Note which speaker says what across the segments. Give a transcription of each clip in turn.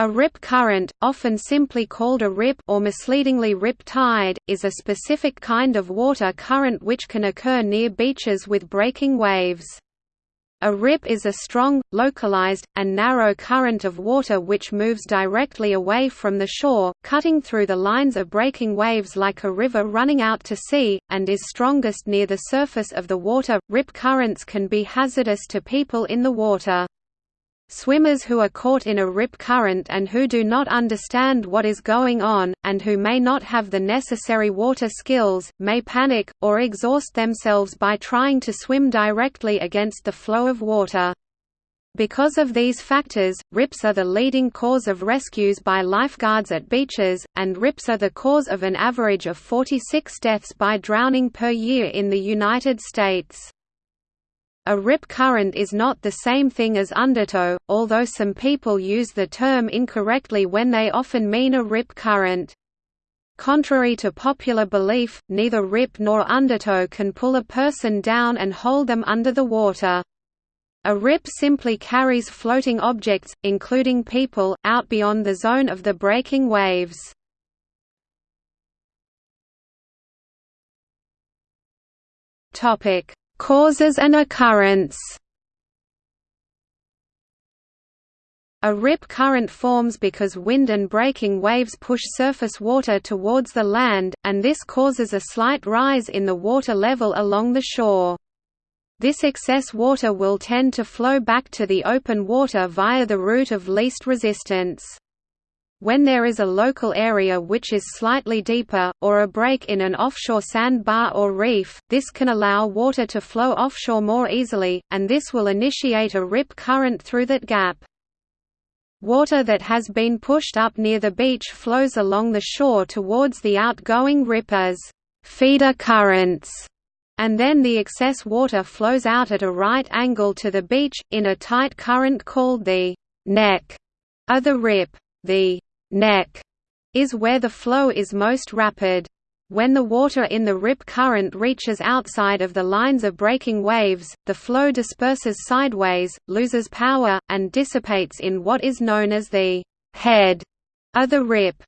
Speaker 1: A rip current, often simply called a rip or misleadingly rip tide, is a specific kind of water current which can occur near beaches with breaking waves. A rip is a strong, localized, and narrow current of water which moves directly away from the shore, cutting through the lines of breaking waves like a river running out to sea, and is strongest near the surface of the water. Rip currents can be hazardous to people in the water. Swimmers who are caught in a rip current and who do not understand what is going on, and who may not have the necessary water skills, may panic, or exhaust themselves by trying to swim directly against the flow of water. Because of these factors, rips are the leading cause of rescues by lifeguards at beaches, and rips are the cause of an average of 46 deaths by drowning per year in the United States. A rip current is not the same thing as undertow, although some people use the term incorrectly when they often mean a rip current. Contrary to popular belief, neither rip nor undertow can pull a person down and hold them under the water. A rip simply carries floating objects, including people, out beyond the zone of the breaking waves. Topic: Causes and occurrence A rip current forms because wind and breaking waves push surface water towards the land, and this causes a slight rise in the water level along the shore. This excess water will tend to flow back to the open water via the route of least resistance. When there is a local area which is slightly deeper, or a break in an offshore sandbar or reef, this can allow water to flow offshore more easily, and this will initiate a rip current through that gap. Water that has been pushed up near the beach flows along the shore towards the outgoing rip as feeder currents, and then the excess water flows out at a right angle to the beach, in a tight current called the neck of the rip. The neck is where the flow is most rapid. When the water in the rip current reaches outside of the lines of breaking waves, the flow disperses sideways, loses power, and dissipates in what is known as the head of the rip.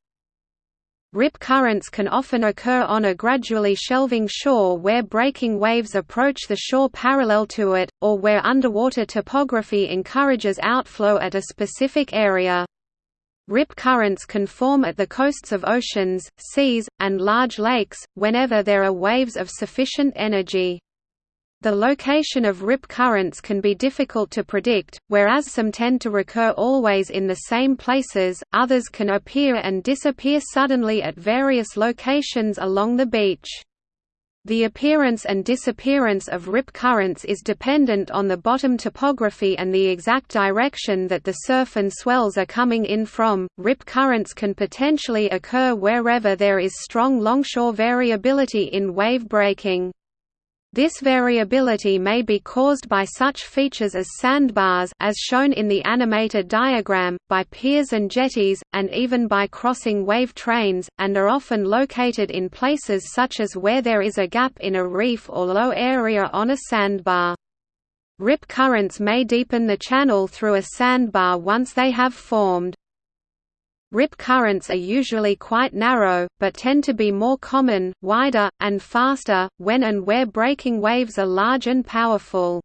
Speaker 1: Rip currents can often occur on a gradually shelving shore where breaking waves approach the shore parallel to it, or where underwater topography encourages outflow at a specific area. Rip currents can form at the coasts of oceans, seas, and large lakes, whenever there are waves of sufficient energy. The location of rip currents can be difficult to predict, whereas some tend to recur always in the same places, others can appear and disappear suddenly at various locations along the beach. The appearance and disappearance of rip currents is dependent on the bottom topography and the exact direction that the surf and swells are coming in from. Rip currents can potentially occur wherever there is strong longshore variability in wave breaking. This variability may be caused by such features as sandbars as shown in the animated diagram, by piers and jetties, and even by crossing wave trains, and are often located in places such as where there is a gap in a reef or low area on a sandbar. Rip currents may deepen the channel through a sandbar once they have formed. Rip currents are usually quite narrow, but tend to be more common, wider, and faster, when and where breaking waves are large and powerful.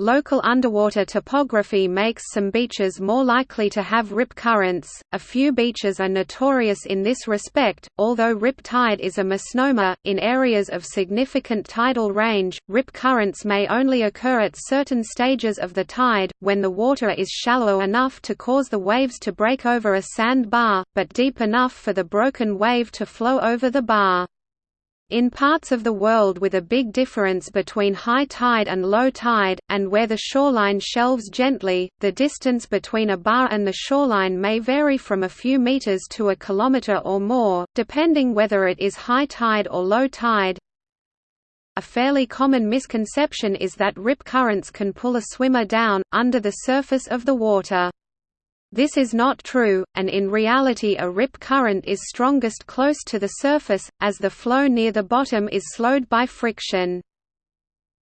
Speaker 1: Local underwater topography makes some beaches more likely to have rip currents. A few beaches are notorious in this respect, although rip tide is a misnomer. In areas of significant tidal range, rip currents may only occur at certain stages of the tide, when the water is shallow enough to cause the waves to break over a sand bar, but deep enough for the broken wave to flow over the bar. In parts of the world with a big difference between high tide and low tide, and where the shoreline shelves gently, the distance between a bar and the shoreline may vary from a few meters to a kilometer or more, depending whether it is high tide or low tide. A fairly common misconception is that rip currents can pull a swimmer down, under the surface of the water. This is not true, and in reality a rip current is strongest close to the surface, as the flow near the bottom is slowed by friction.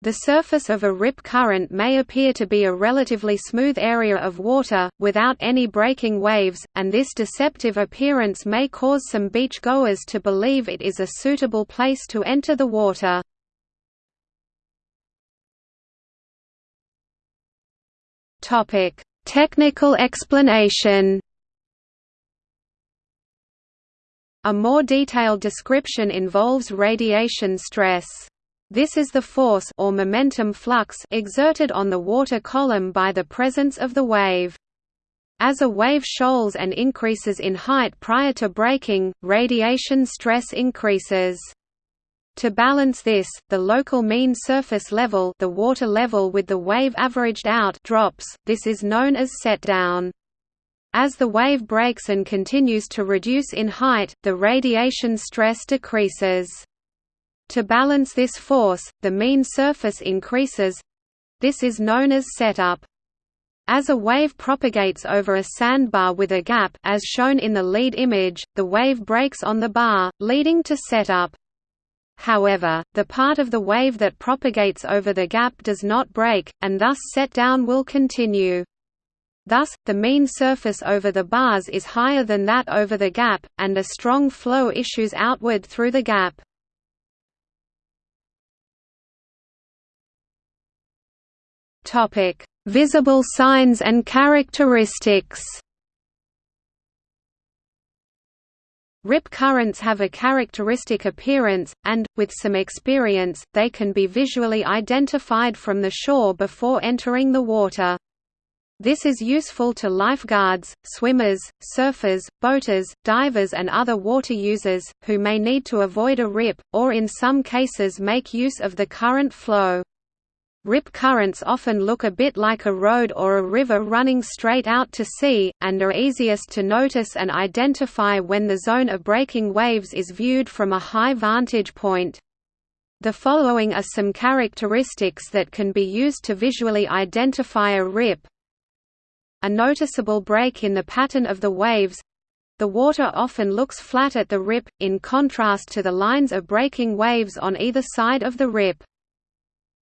Speaker 1: The surface of a rip current may appear to be a relatively smooth area of water, without any breaking waves, and this deceptive appearance may cause some beach-goers to believe it is a suitable place to enter the water. Technical explanation A more detailed description involves radiation stress. This is the force or momentum flux exerted on the water column by the presence of the wave. As a wave shoals and increases in height prior to breaking, radiation stress increases. To balance this, the local mean surface level the water level with the wave averaged out drops, this is known as set-down. As the wave breaks and continues to reduce in height, the radiation stress decreases. To balance this force, the mean surface increases this is known as setup. As a wave propagates over a sandbar with a gap as shown in the lead image, the wave breaks on the bar, leading to setup. However, the part of the wave that propagates over the gap does not break, and thus set-down will continue. Thus, the mean surface over the bars is higher than that over the gap, and a strong flow issues outward through the gap. Visible signs and characteristics. Rip currents have a characteristic appearance, and, with some experience, they can be visually identified from the shore before entering the water. This is useful to lifeguards, swimmers, surfers, boaters, divers and other water users, who may need to avoid a rip, or in some cases make use of the current flow. Rip currents often look a bit like a road or a river running straight out to sea, and are easiest to notice and identify when the zone of breaking waves is viewed from a high vantage point. The following are some characteristics that can be used to visually identify a rip. A noticeable break in the pattern of the waves the water often looks flat at the rip, in contrast to the lines of breaking waves on either side of the rip.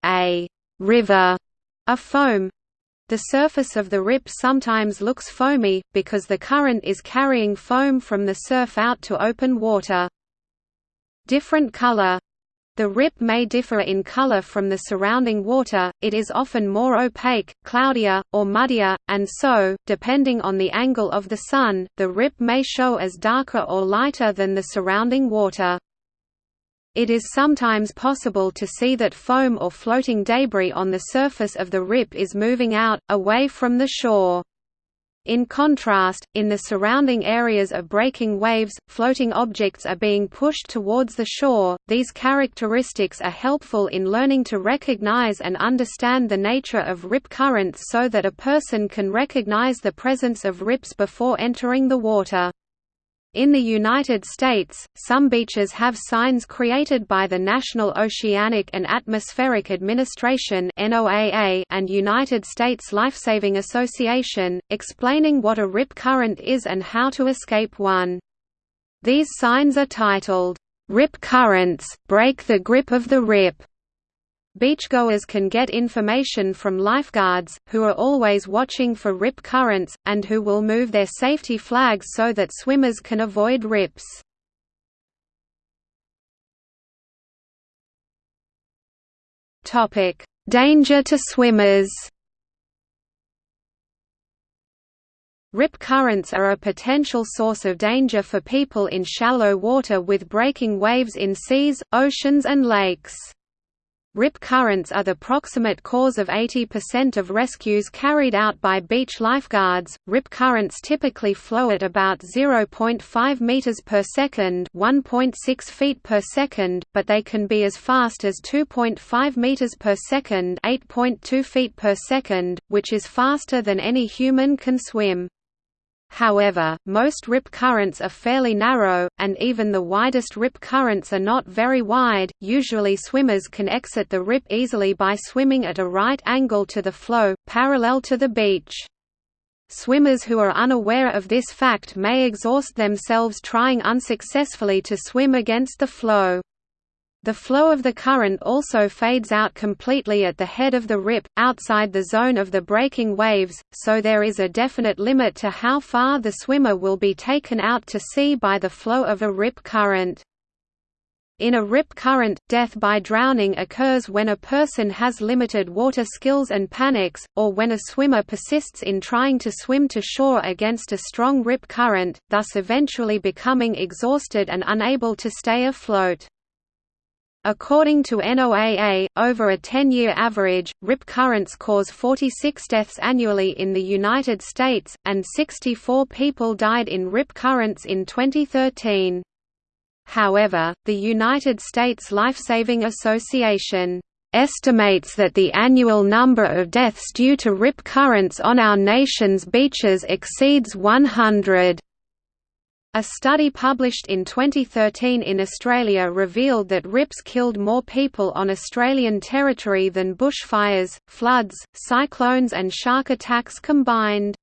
Speaker 1: A river, a foam. The surface of the rip sometimes looks foamy, because the current is carrying foam from the surf out to open water. Different color the rip may differ in color from the surrounding water, it is often more opaque, cloudier, or muddier, and so, depending on the angle of the sun, the rip may show as darker or lighter than the surrounding water. It is sometimes possible to see that foam or floating debris on the surface of the rip is moving out, away from the shore. In contrast, in the surrounding areas of breaking waves, floating objects are being pushed towards the shore. These characteristics are helpful in learning to recognize and understand the nature of rip currents so that a person can recognize the presence of rips before entering the water. In the United States, some beaches have signs created by the National Oceanic and Atmospheric Administration and United States Lifesaving Association, explaining what a rip current is and how to escape one. These signs are titled, "'Rip Currents, Break the Grip of the Rip' Beachgoers can get information from lifeguards, who are always watching for rip currents, and who will move their safety flags so that swimmers can avoid rips. Danger to swimmers Rip currents are a potential source of danger for people in shallow water with breaking waves in seas, oceans and lakes. Rip currents are the proximate cause of 80% of rescues carried out by beach lifeguards. Rip currents typically flow at about 0.5 meters per second, 1.6 feet per second, but they can be as fast as 2.5 meters per second, 8.2 feet per second, which is faster than any human can swim. However, most rip currents are fairly narrow, and even the widest rip currents are not very wide. Usually, swimmers can exit the rip easily by swimming at a right angle to the flow, parallel to the beach. Swimmers who are unaware of this fact may exhaust themselves trying unsuccessfully to swim against the flow. The flow of the current also fades out completely at the head of the rip, outside the zone of the breaking waves, so there is a definite limit to how far the swimmer will be taken out to sea by the flow of a rip current. In a rip current, death by drowning occurs when a person has limited water skills and panics, or when a swimmer persists in trying to swim to shore against a strong rip current, thus eventually becoming exhausted and unable to stay afloat. According to NOAA, over a 10-year average, rip currents cause 46 deaths annually in the United States, and 64 people died in rip currents in 2013. However, the United States Lifesaving Association estimates that the annual number of deaths due to rip currents on our nation's beaches exceeds 100. A study published in 2013 in Australia revealed that rips killed more people on Australian territory than bushfires, floods, cyclones and shark attacks combined.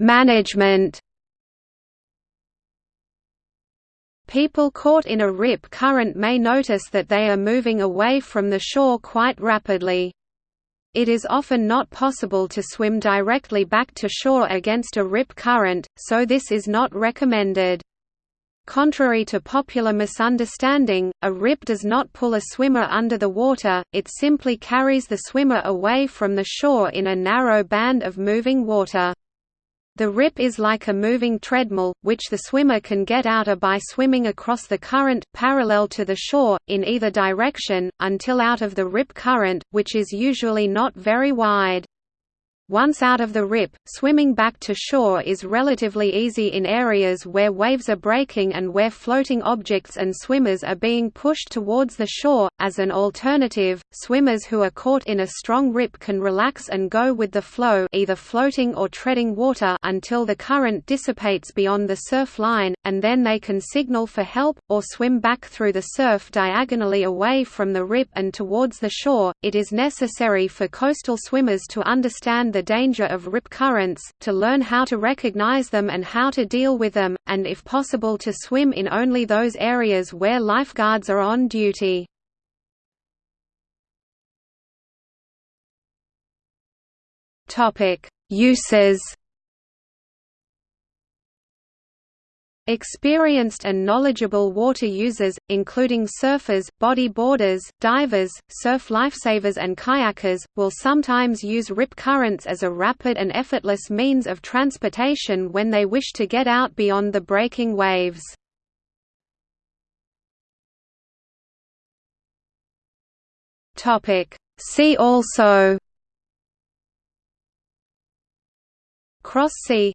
Speaker 1: Management People caught in a rip current may notice that they are moving away from the shore quite rapidly. It is often not possible to swim directly back to shore against a rip current, so this is not recommended. Contrary to popular misunderstanding, a rip does not pull a swimmer under the water, it simply carries the swimmer away from the shore in a narrow band of moving water. The rip is like a moving treadmill, which the swimmer can get out of by swimming across the current, parallel to the shore, in either direction, until out of the rip current, which is usually not very wide. Once out of the rip, swimming back to shore is relatively easy in areas where waves are breaking and where floating objects and swimmers are being pushed towards the shore. As an alternative, swimmers who are caught in a strong rip can relax and go with the flow, either floating or treading water until the current dissipates beyond the surf line, and then they can signal for help or swim back through the surf diagonally away from the rip and towards the shore. It is necessary for coastal swimmers to understand the danger of rip currents, to learn how to recognize them and how to deal with them, and if possible to swim in only those areas where lifeguards are on duty. Uses Experienced and knowledgeable water users, including surfers, bodyboarders, divers, surf lifesavers and kayakers, will sometimes use rip currents as a rapid and effortless means of transportation when they wish to get out beyond the breaking waves. See also Cross sea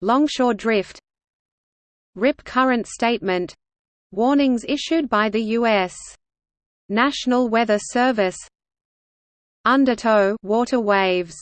Speaker 1: Longshore drift RIP current statement. Warnings issued by the U.S. National Weather Service. Undertow water waves